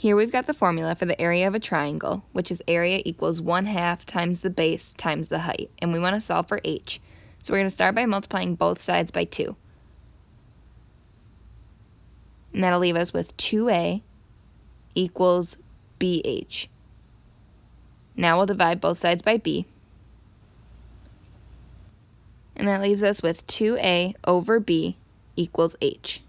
Here we've got the formula for the area of a triangle, which is area equals 1 half times the base times the height, and we want to solve for h. So we're going to start by multiplying both sides by 2. And that'll leave us with 2a equals bh. Now we'll divide both sides by b. And that leaves us with 2a over b equals h.